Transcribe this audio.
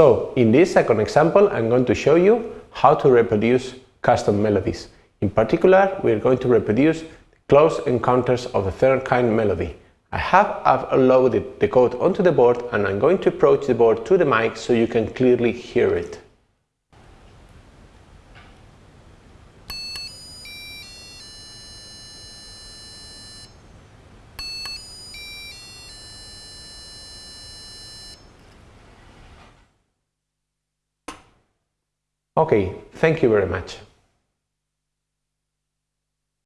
So in this second example, I'm going to show you how to reproduce custom melodies. In particular, we're going to reproduce close encounters of the third kind melody. I have uploaded the code onto the board and I'm going to approach the board to the mic so you can clearly hear it. Okay, thank you very much.